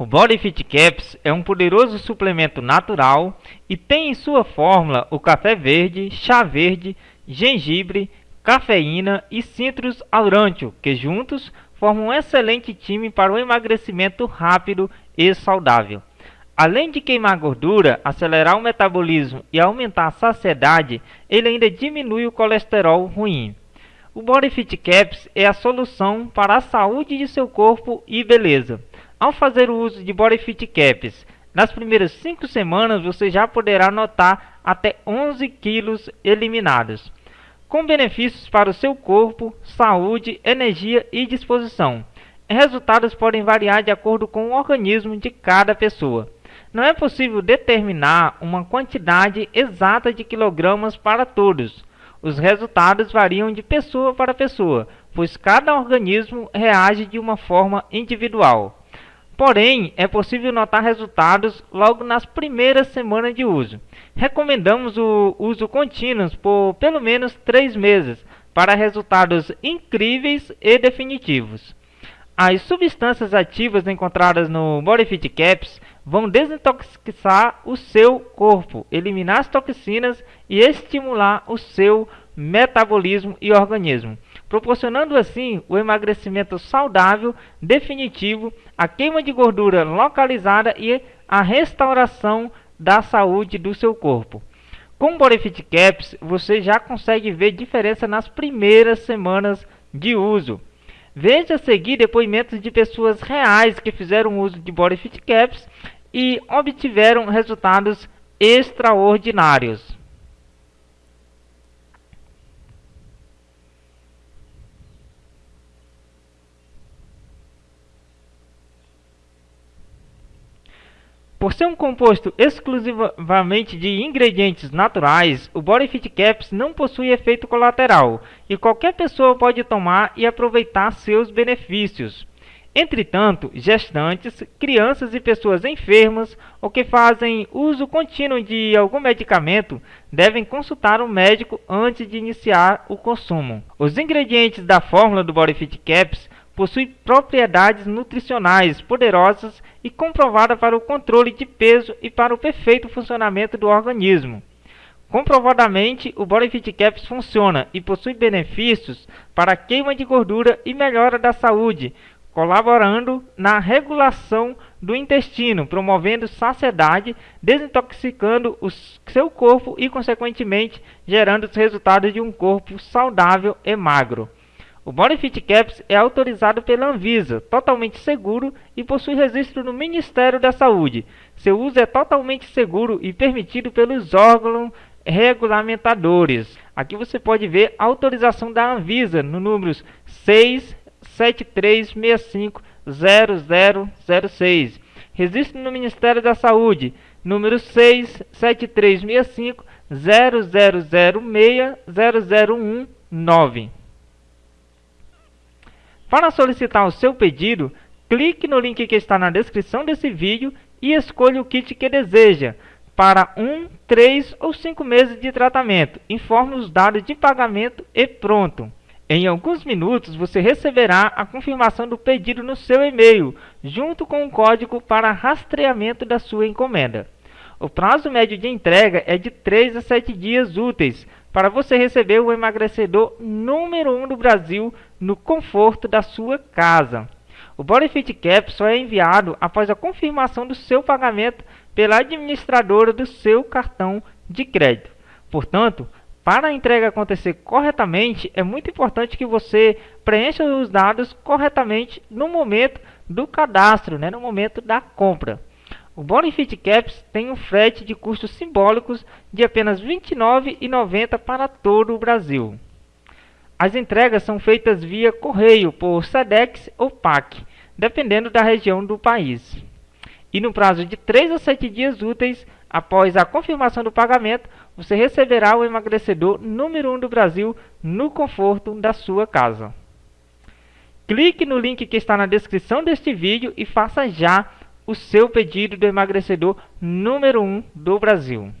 O Body Fit Caps é um poderoso suplemento natural e tem em sua fórmula o café verde, chá verde, gengibre, cafeína e citrus aurantio, que juntos formam um excelente time para o emagrecimento rápido e saudável. Além de queimar gordura, acelerar o metabolismo e aumentar a saciedade, ele ainda diminui o colesterol ruim. O Body Fit Caps é a solução para a saúde de seu corpo e beleza. Ao fazer o uso de Body Fit Caps, nas primeiras 5 semanas você já poderá notar até 11 quilos eliminados, com benefícios para o seu corpo, saúde, energia e disposição. Resultados podem variar de acordo com o organismo de cada pessoa. Não é possível determinar uma quantidade exata de quilogramas para todos. Os resultados variam de pessoa para pessoa, pois cada organismo reage de uma forma individual. Porém, é possível notar resultados logo nas primeiras semanas de uso. Recomendamos o uso contínuo por pelo menos 3 meses para resultados incríveis e definitivos. As substâncias ativas encontradas no Bodyfit Caps vão desintoxicar o seu corpo, eliminar as toxinas e estimular o seu metabolismo e organismo proporcionando assim o emagrecimento saudável definitivo, a queima de gordura localizada e a restauração da saúde do seu corpo. Com o Bodyfit Caps, você já consegue ver diferença nas primeiras semanas de uso. Veja a seguir depoimentos de pessoas reais que fizeram uso de Bodyfit Caps e obtiveram resultados extraordinários. Por ser um composto exclusivamente de ingredientes naturais, o Body Fit Caps não possui efeito colateral e qualquer pessoa pode tomar e aproveitar seus benefícios. Entretanto, gestantes, crianças e pessoas enfermas ou que fazem uso contínuo de algum medicamento devem consultar um médico antes de iniciar o consumo. Os ingredientes da fórmula do Body Fit Caps possui propriedades nutricionais poderosas e comprovadas para o controle de peso e para o perfeito funcionamento do organismo. Comprovadamente, o Body Fit Caps funciona e possui benefícios para a queima de gordura e melhora da saúde, colaborando na regulação do intestino, promovendo saciedade, desintoxicando o seu corpo e, consequentemente, gerando os resultados de um corpo saudável e magro. O Bonifit Caps é autorizado pela Anvisa, totalmente seguro e possui registro no Ministério da Saúde. Seu uso é totalmente seguro e permitido pelos órgãos regulamentadores. Aqui você pode ver a autorização da Anvisa no números 673650006. Registro no Ministério da Saúde, número 67365 0006 para solicitar o seu pedido, clique no link que está na descrição desse vídeo e escolha o kit que deseja para 1, 3 ou 5 meses de tratamento. Informe os dados de pagamento e pronto. Em alguns minutos você receberá a confirmação do pedido no seu e-mail, junto com o código para rastreamento da sua encomenda. O prazo médio de entrega é de 3 a 7 dias úteis, para você receber o emagrecedor número 1 um do Brasil no conforto da sua casa. O Bodyfit Cap só é enviado após a confirmação do seu pagamento pela administradora do seu cartão de crédito. Portanto, para a entrega acontecer corretamente, é muito importante que você preencha os dados corretamente no momento do cadastro, né, no momento da compra. O Bonifit Caps tem um frete de custos simbólicos de apenas R$ 29,90 para todo o Brasil. As entregas são feitas via correio por SEDEX ou PAC, dependendo da região do país. E no prazo de 3 a 7 dias úteis após a confirmação do pagamento, você receberá o emagrecedor número 1 do Brasil no conforto da sua casa. Clique no link que está na descrição deste vídeo e faça já o seu pedido do emagrecedor número 1 um do Brasil.